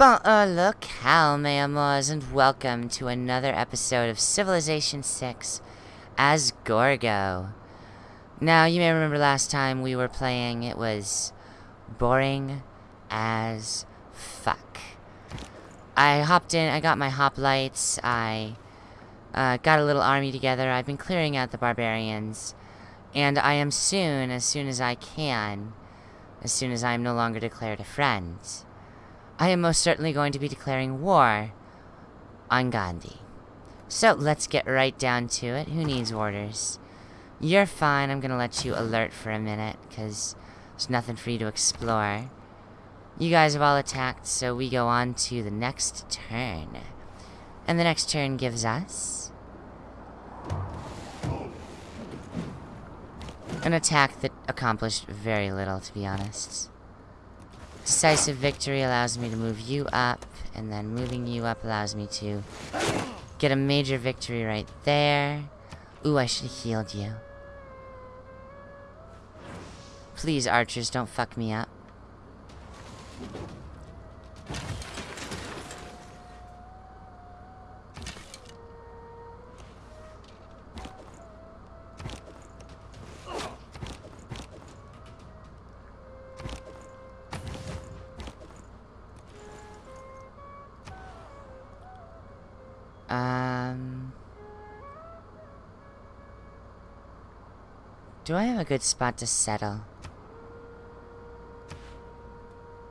Bon, uh, locale, mes amours, and welcome to another episode of Civilization 6 as Gorgo. Now, you may remember last time we were playing, it was boring as fuck. I hopped in, I got my hoplites, I uh, got a little army together, I've been clearing out the barbarians, and I am soon, as soon as I can, as soon as I am no longer declared a friend, I am most certainly going to be declaring war on Gandhi. So let's get right down to it. Who needs orders? You're fine. I'm gonna let you alert for a minute, because there's nothing for you to explore. You guys have all attacked, so we go on to the next turn. And the next turn gives us... An attack that accomplished very little, to be honest. Decisive victory allows me to move you up, and then moving you up allows me to get a major victory right there. Ooh, I should have healed you. Please, archers, don't fuck me up. A good spot to settle?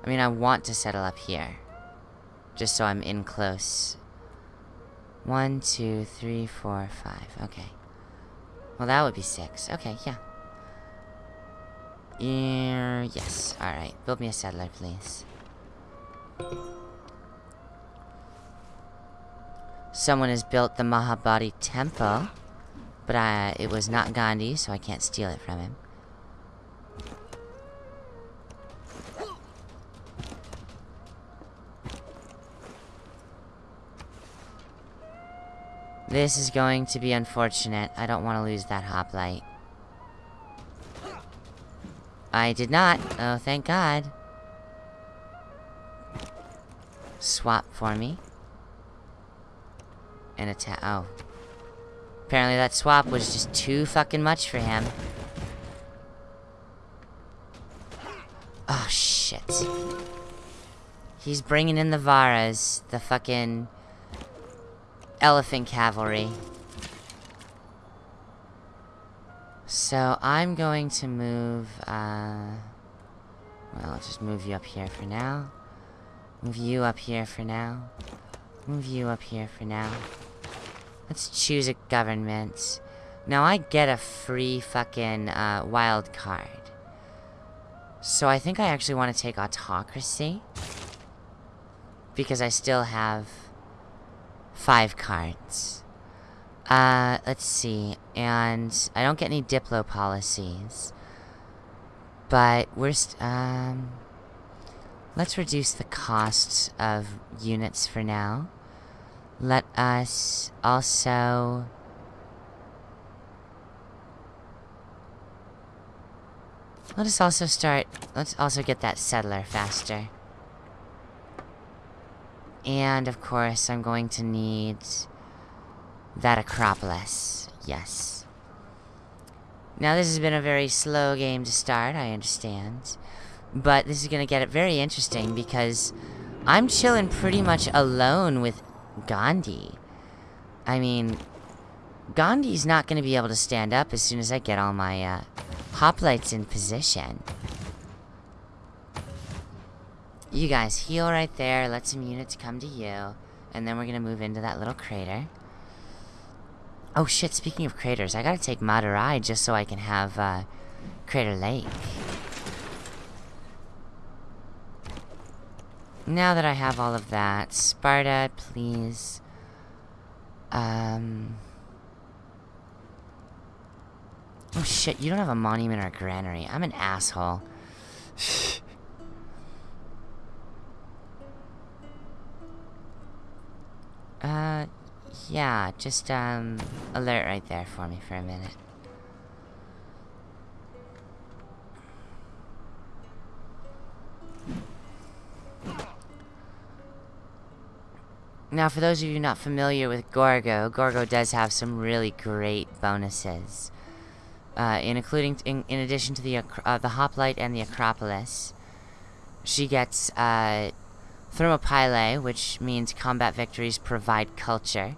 I mean, I want to settle up here. Just so I'm in close. One, two, three, four, five. Okay. Well, that would be six. Okay, yeah. Yeah, yes. Alright. Build me a settler, please. Someone has built the Mahabodhi Temple. But uh, it was not Gandhi, so I can't steal it from him. This is going to be unfortunate. I don't want to lose that hoplite. I did not. Oh, thank God. Swap for me. And attack. Oh. Apparently that swap was just too fucking much for him. Oh, shit. He's bringing in the Varus. The fucking... Elephant cavalry. So, I'm going to move, uh... Well, I'll just move you up here for now. Move you up here for now. Move you up here for now. Let's choose a government. Now I get a free fucking uh, wild card. So I think I actually want to take autocracy. Because I still have five cards. Uh, let's see. And I don't get any Diplo policies. But we're, um... Let's reduce the cost of units for now. Let us also... Let us also start... Let's also get that settler faster. And, of course, I'm going to need... That Acropolis. Yes. Now, this has been a very slow game to start, I understand. But this is going to get it very interesting because... I'm chilling pretty much alone with Gandhi. I mean, Gandhi's not going to be able to stand up as soon as I get all my uh, hoplites in position. You guys heal right there, let some units come to you, and then we're going to move into that little crater. Oh shit, speaking of craters, I gotta take Madurai just so I can have uh, Crater Lake. Now that I have all of that, Sparta, please. Um... Oh shit, you don't have a monument or a granary. I'm an asshole. uh, yeah, just, um, alert right there for me for a minute. Now, for those of you not familiar with Gorgo, Gorgo does have some really great bonuses. Uh, in including, in, in addition to the uh, the hoplite and the Acropolis, she gets uh, Thermopylae, which means combat victories provide culture,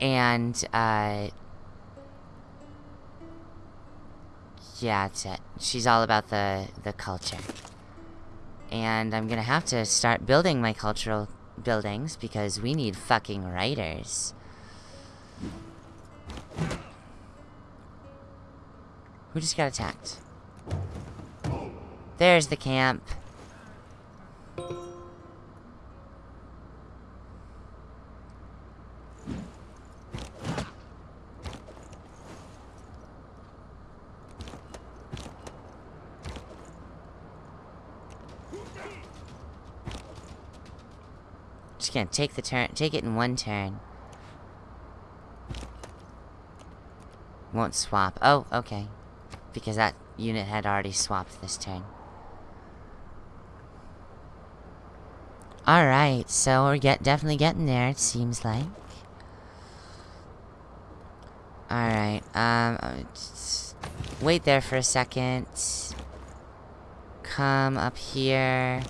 and uh, yeah, that's it. She's all about the the culture, and I'm gonna have to start building my cultural buildings because we need fucking writers. Who just got attacked? There's the camp. Just gonna take the turn, take it in one turn. Won't swap. Oh, okay. Because that unit had already swapped this turn. Alright, so we're get definitely getting there, it seems like. Alright, um, uh, wait there for a second. Come up here.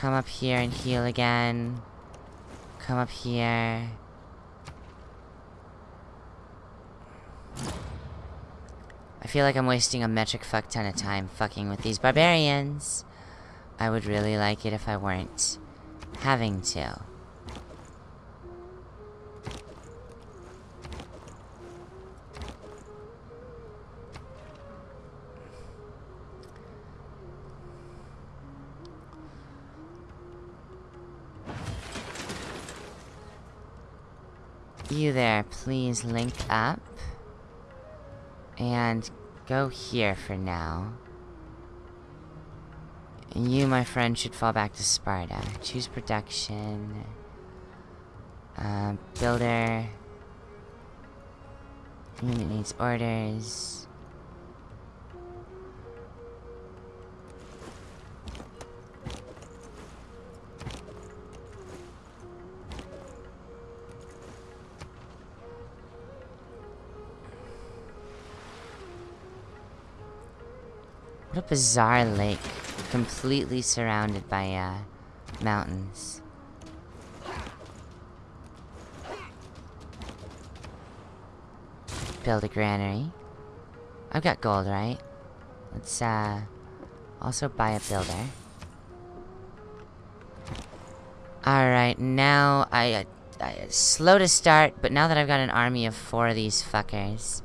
Come up here and heal again. Come up here. I feel like I'm wasting a metric fuck ton of time fucking with these barbarians. I would really like it if I weren't having to. You there, please link up. And go here for now. You, my friend, should fall back to Sparta. Choose production. Uh, builder. Unit needs orders. What a bizarre lake. Completely surrounded by, uh, mountains. Build a granary. I've got gold, right? Let's, uh, also buy a builder. Alright, now I, uh, I, slow to start, but now that I've got an army of four of these fuckers,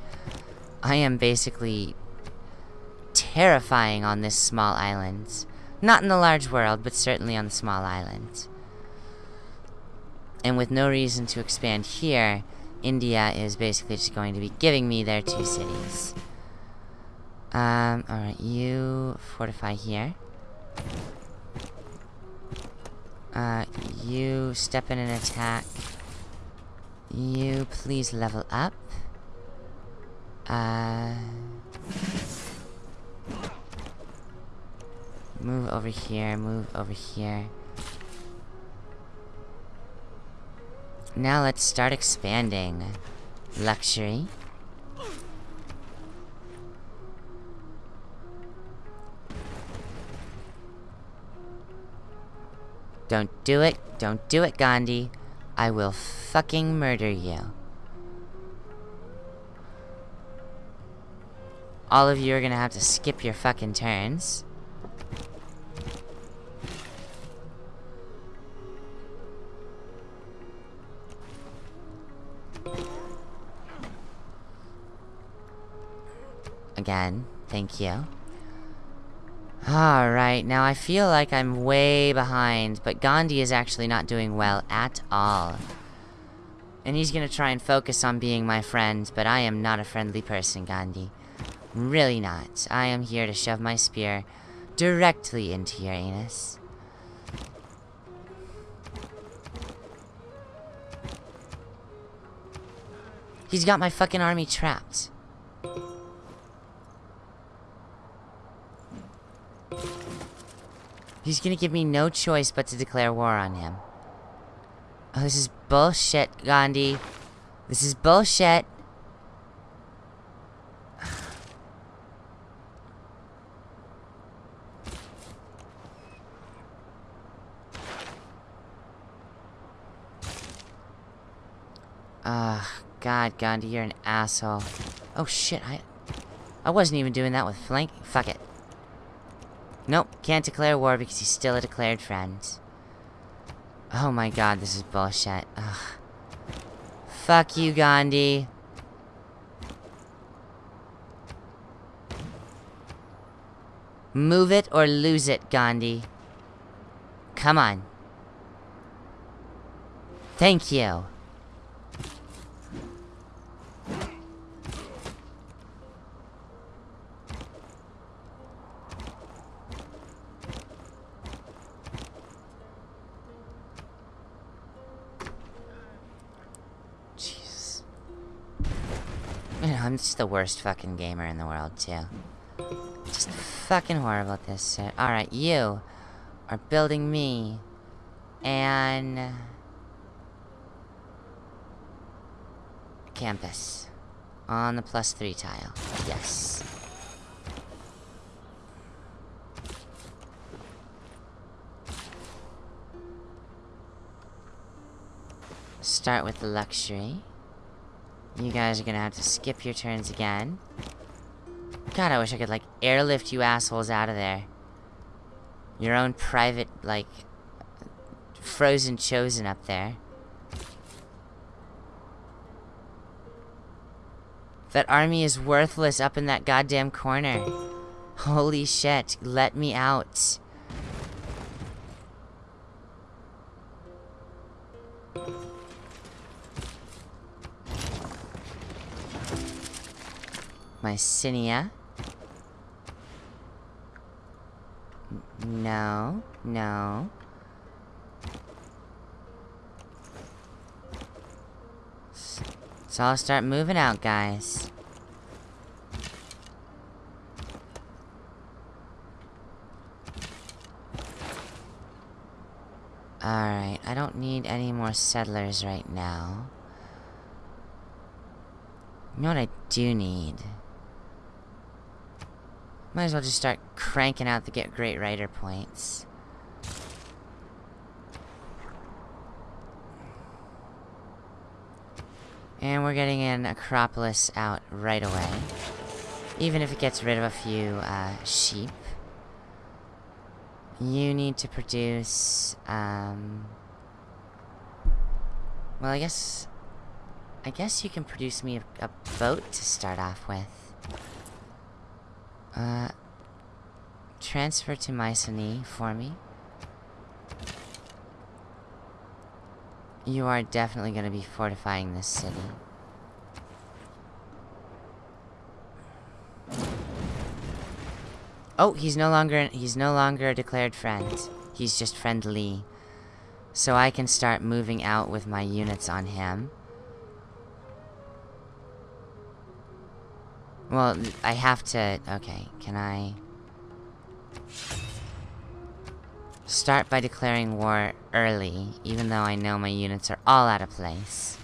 I am basically terrifying on this small island. Not in the large world, but certainly on the small island. And with no reason to expand here, India is basically just going to be giving me their two cities. Um, alright, you fortify here. Uh, you step in and attack. You please level up. Uh... Move over here, move over here. Now let's start expanding. Luxury. Don't do it. Don't do it, Gandhi. I will fucking murder you. All of you are gonna have to skip your fucking turns. Thank you. Alright, now I feel like I'm way behind, but Gandhi is actually not doing well at all. And he's gonna try and focus on being my friend, but I am not a friendly person, Gandhi. Really not. I am here to shove my spear directly into your anus. He's got my fucking army trapped. He's gonna give me no choice but to declare war on him. Oh, this is bullshit, Gandhi. This is bullshit. Ugh, ah, God, Gandhi, you're an asshole. Oh shit, I... I wasn't even doing that with flank. Fuck it. Nope, can't declare war because he's still a declared friend. Oh my god, this is bullshit. Ugh. Fuck you, Gandhi. Move it or lose it, Gandhi. Come on. Thank you. I'm just the worst fucking gamer in the world, too. Just fucking horrible at this shit. Alright, you are building me And... campus on the plus three tile. Yes. Start with the luxury. You guys are gonna have to skip your turns again. God, I wish I could, like, airlift you assholes out of there. Your own private, like, frozen chosen up there. That army is worthless up in that goddamn corner. Holy shit, let me out. Mycenae. No, no. So I'll start moving out, guys. Alright, I don't need any more settlers right now. You know what I do need? Might as well just start cranking out the get great writer points. And we're getting an Acropolis out right away. Even if it gets rid of a few, uh, sheep. You need to produce, um... Well, I guess... I guess you can produce me a, a boat to start off with. Uh... Transfer to Mycenae for me. You are definitely going to be fortifying this city. Oh, he's no longer he's no longer a declared friend. He's just friendly. So I can start moving out with my units on him. Well, I have to... Okay, can I... Start by declaring war early, even though I know my units are all out of place.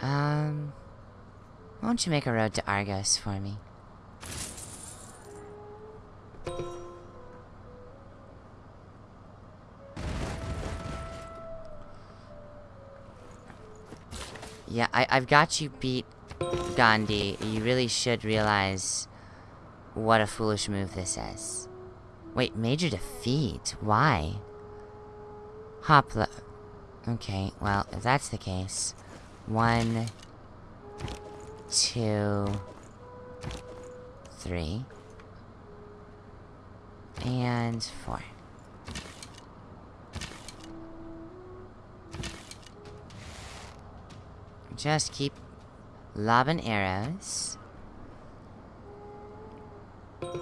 Um... Why don't you make a road to Argos for me? Yeah, I, I've got you beat, Gandhi. You really should realize what a foolish move this is. Wait, major defeat? Why? Hopla... Okay, well, if that's the case... One... Two... Three... And four. Just keep lobbing arrows.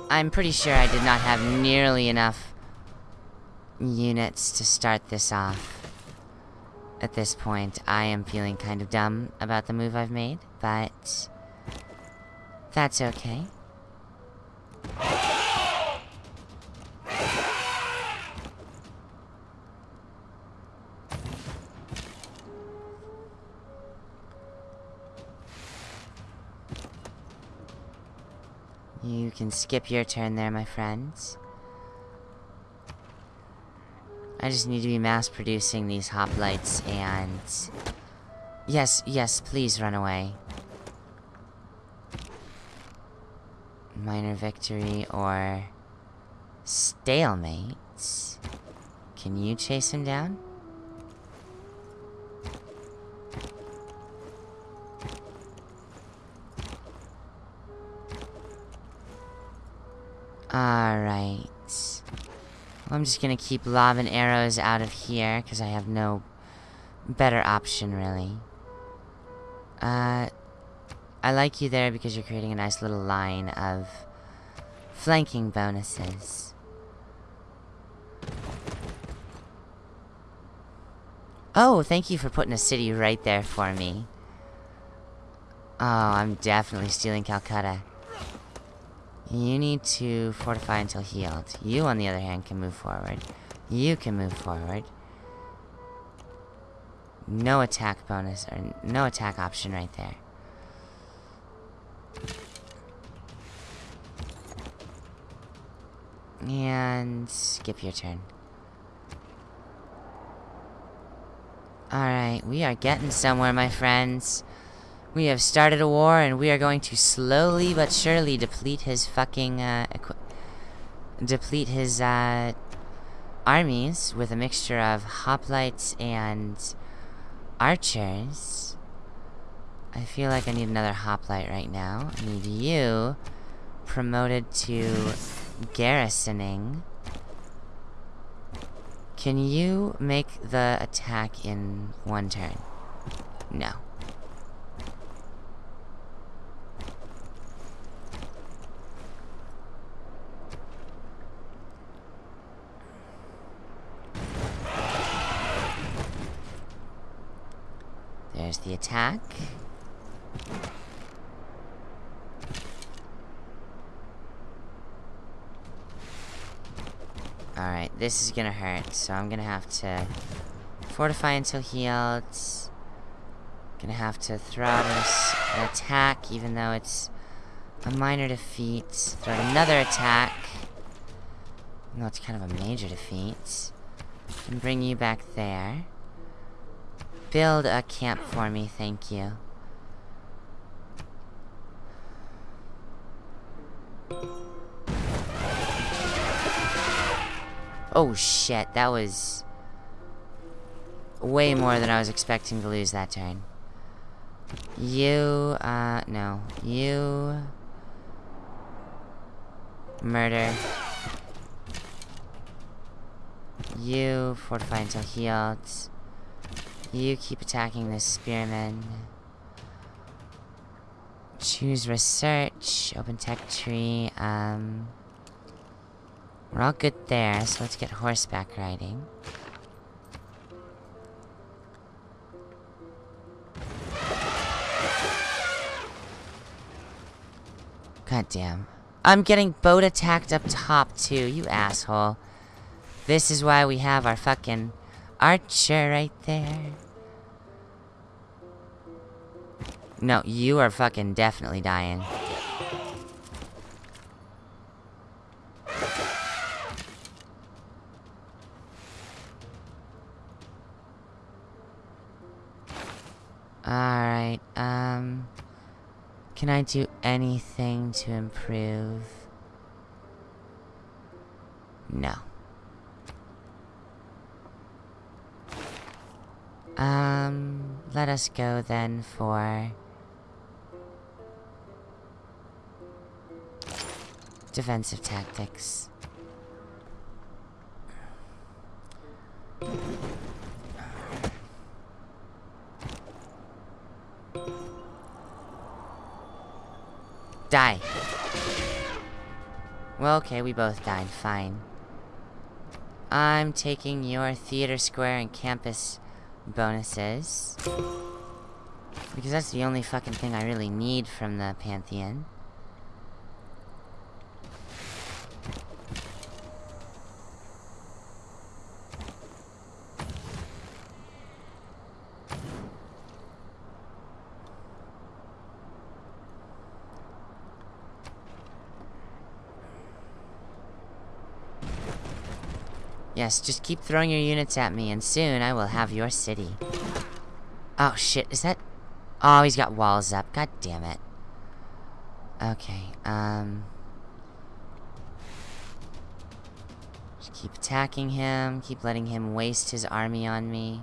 I'm pretty sure I did not have nearly enough units to start this off. At this point, I am feeling kind of dumb about the move I've made, but That's okay. Can skip your turn there, my friends. I just need to be mass producing these hoplites and... Yes, yes, please run away. Minor victory or... Stalemate. Can you chase him down? Alright. Well, I'm just gonna keep lobbing arrows out of here, because I have no better option, really. Uh, I like you there because you're creating a nice little line of flanking bonuses. Oh, thank you for putting a city right there for me. Oh, I'm definitely stealing Calcutta. You need to fortify until healed. You, on the other hand, can move forward. You can move forward. No attack bonus, or no attack option right there. And skip your turn. Alright, we are getting somewhere, my friends. We have started a war, and we are going to slowly but surely deplete his fucking, uh, deplete his, uh, armies with a mixture of hoplites and archers. I feel like I need another hoplite right now. I need you promoted to garrisoning. Can you make the attack in one turn? No. There's the attack. Alright, this is gonna hurt, so I'm gonna have to fortify until healed. Gonna have to throw out an attack, even though it's a minor defeat. Throw out another attack. Though it's kind of a major defeat. And bring you back there. Build a camp for me, thank you. Oh shit, that was way more than I was expecting to lose that turn. You, uh, no. You... Murder. You fortify until healed. You keep attacking this spearman. Choose research, open tech tree, um... We're all good there, so let's get horseback riding. God damn. I'm getting boat attacked up top too, you asshole. This is why we have our fucking archer right there. No, you are fucking definitely dying. Alright, um... Can I do anything to improve? No. Um, let us go then for... Defensive tactics. Die. Well, okay, we both died. Fine. I'm taking your theater square and campus bonuses. Because that's the only fucking thing I really need from the Pantheon. Yes, just keep throwing your units at me, and soon I will have your city. Oh, shit, is that... Oh, he's got walls up. God damn it. Okay, um... Just keep attacking him, keep letting him waste his army on me.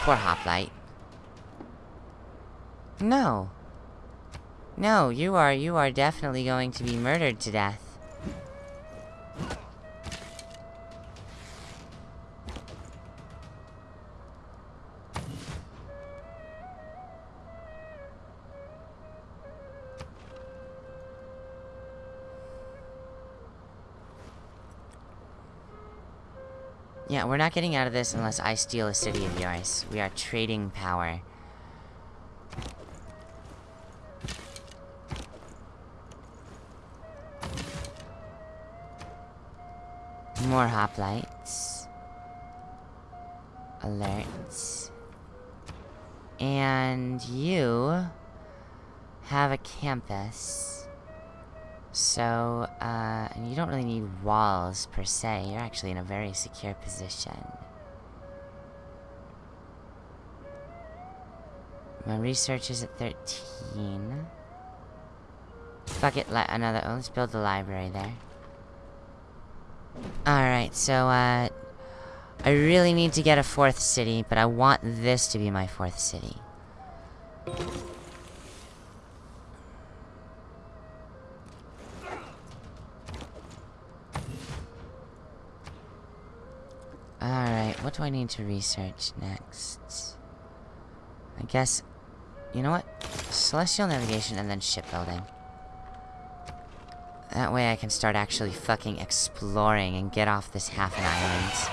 Poor Hoplite. No. No, you are, you are definitely going to be murdered to death. Yeah, we're not getting out of this unless I steal a city of yours. We are trading power. More hoplites. Alerts. And you have a campus. So, uh, and you don't really need walls per se. You're actually in a very secure position. My research is at 13. Fuck it, another, oh, let's build the library there. Alright, so, uh... I really need to get a fourth city, but I want this to be my fourth city. Alright, what do I need to research next? I guess... You know what? Celestial navigation and then shipbuilding. That way I can start actually fucking exploring and get off this half an island.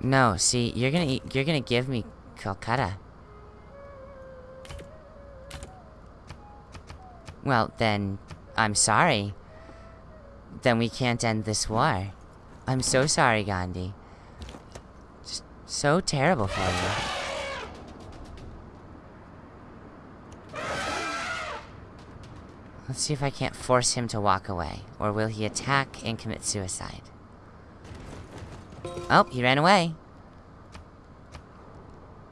No, see, you're gonna you're gonna give me Calcutta. Well, then, I'm sorry. Then we can't end this war. I'm so sorry, Gandhi. Just so terrible for you. Let's see if I can't force him to walk away. Or will he attack and commit suicide? Oh, he ran away.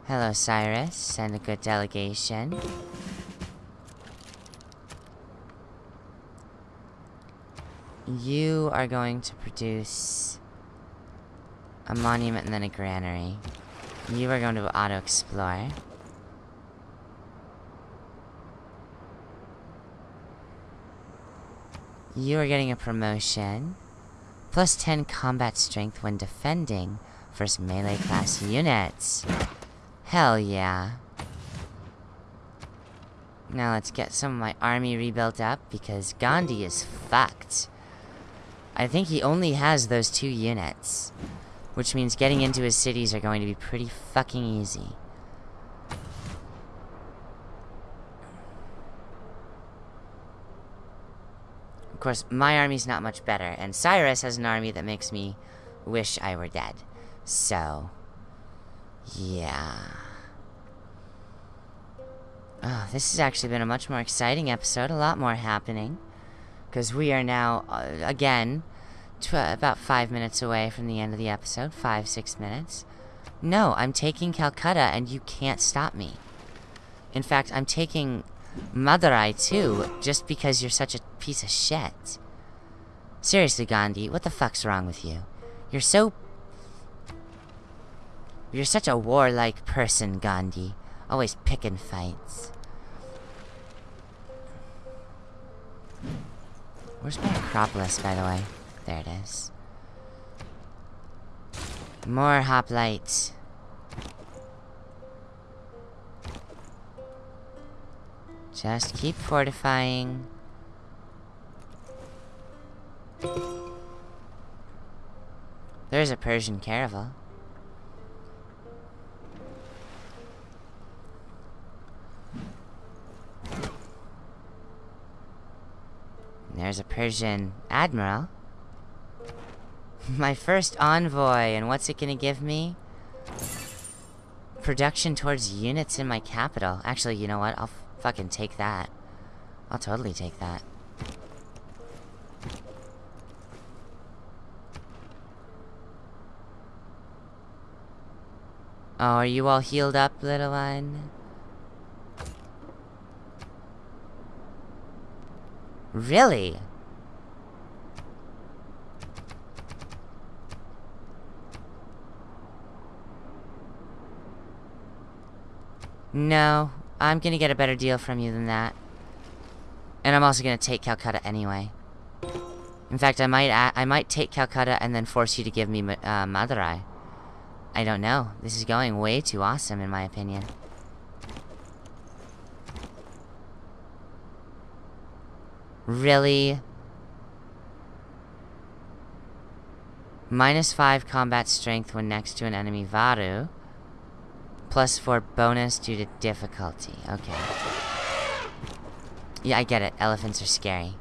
Hello, Cyrus. Send a good delegation. You are going to produce a monument and then a granary. You are going to auto-explore. You are getting a promotion. Plus 10 combat strength when defending versus melee class units. Hell yeah. Now let's get some of my army rebuilt up because Gandhi is fucked. I think he only has those two units. Which means getting into his cities are going to be pretty fucking easy. Course, my army's not much better, and Cyrus has an army that makes me wish I were dead. So, yeah. Oh, this has actually been a much more exciting episode, a lot more happening. Because we are now, uh, again, about five minutes away from the end of the episode. Five, six minutes. No, I'm taking Calcutta, and you can't stop me. In fact, I'm taking Madurai too, just because you're such a piece of shit. Seriously, Gandhi, what the fuck's wrong with you? You're so... You're such a warlike person, Gandhi. Always picking fights. Where's my Acropolis, by the way? There it is. More hoplites. Just keep fortifying. There's a Persian caravel. There's a Persian admiral. My first envoy, and what's it gonna give me? Production towards units in my capital. Actually, you know what? I'll Fucking take that. I'll totally take that. Oh, are you all healed up, little one? Really? No, I'm gonna get a better deal from you than that. And I'm also gonna take Calcutta anyway. In fact, I might I might take Calcutta and then force you to give me uh, Madurai. I don't know. This is going way too awesome, in my opinion. Really? Minus 5 combat strength when next to an enemy Varu. Plus 4 bonus due to difficulty. Okay. Yeah, I get it. Elephants are scary.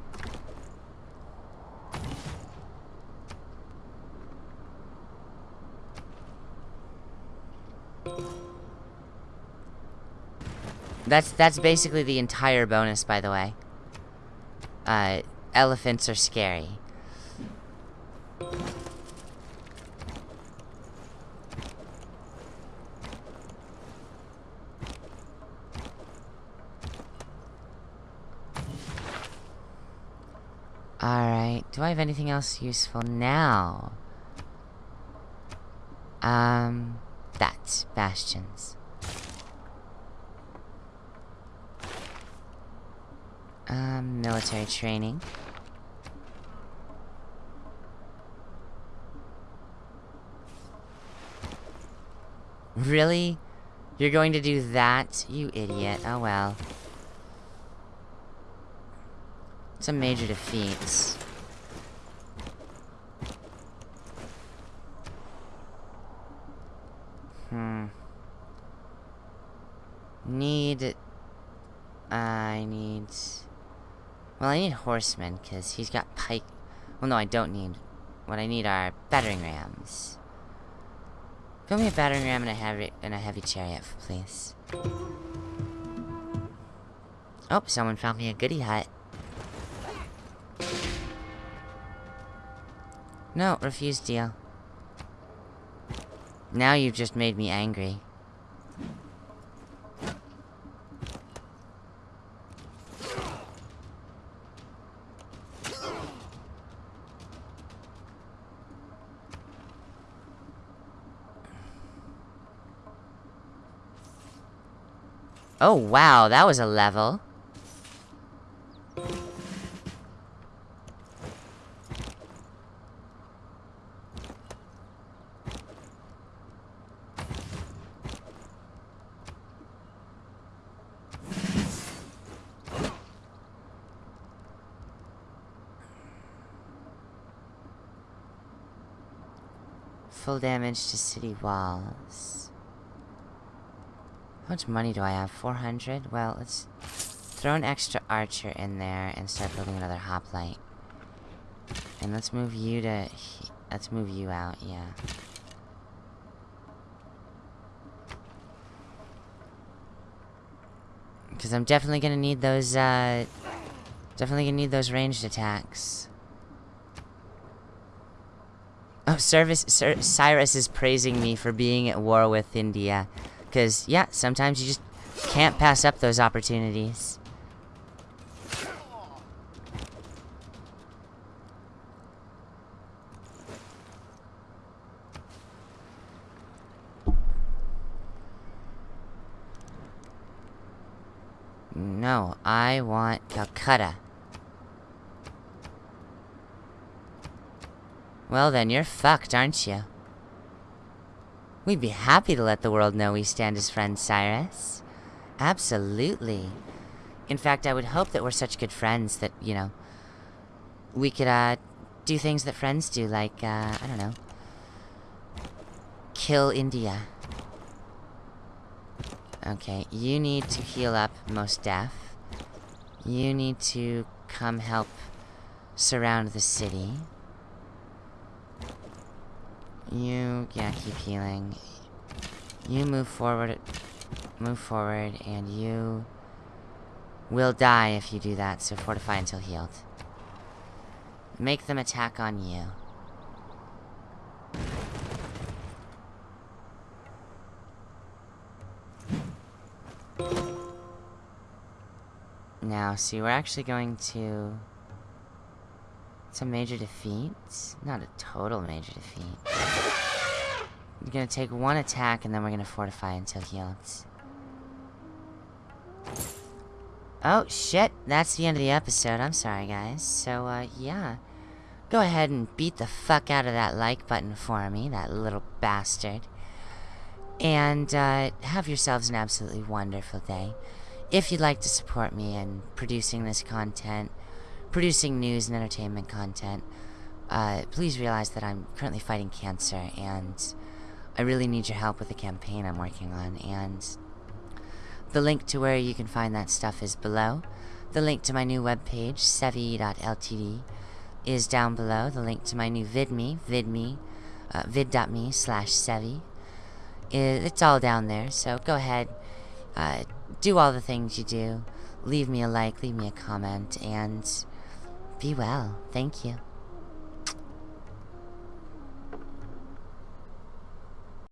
That's that's basically the entire bonus, by the way. Uh, elephants are scary. Alright, do I have anything else useful now? Um, that, bastions. Um, military training. Really? You're going to do that? You idiot. Oh well. Some major defeats. Hmm. Need... I need... Well, I need horsemen, because he's got pike... Well, no, I don't need... What I need are battering rams. Fill me a battering ram and a heavy, and a heavy chariot, please. Oh, someone found me a goody hut. No, refuse deal. Now you've just made me angry. Oh, wow, that was a level. Full damage to city walls. How much money do I have? 400? Well, let's throw an extra archer in there and start building another hoplite. And let's move you to... Let's move you out, yeah. Because I'm definitely gonna need those, uh... Definitely gonna need those ranged attacks. Oh, Service, Sir, Cyrus is praising me for being at war with India. Because, yeah, sometimes you just can't pass up those opportunities. No, I want Calcutta. Well then, you're fucked, aren't you? We'd be happy to let the world know we stand as friends, Cyrus. Absolutely. In fact, I would hope that we're such good friends that, you know, we could, uh, do things that friends do, like, uh, I don't know. Kill India. Okay, you need to heal up Mos Def. You need to come help surround the city. You, yeah, keep healing. You move forward, move forward, and you will die if you do that, so fortify until healed. Make them attack on you. Now, see, we're actually going to... It's a major defeat. Not a total major defeat. We're gonna take one attack, and then we're gonna fortify until healed. Oh, shit. That's the end of the episode. I'm sorry, guys. So, uh, yeah. Go ahead and beat the fuck out of that like button for me, that little bastard. And, uh, have yourselves an absolutely wonderful day. If you'd like to support me in producing this content, producing news and entertainment content, uh, please realize that I'm currently fighting cancer, and I really need your help with the campaign I'm working on, and the link to where you can find that stuff is below. The link to my new webpage, sevi.ltd, is down below. The link to my new vidme, vidme, uh, vid.me slash sevi, it's all down there. So go ahead, uh, do all the things you do. Leave me a like, leave me a comment, and be well. Thank you.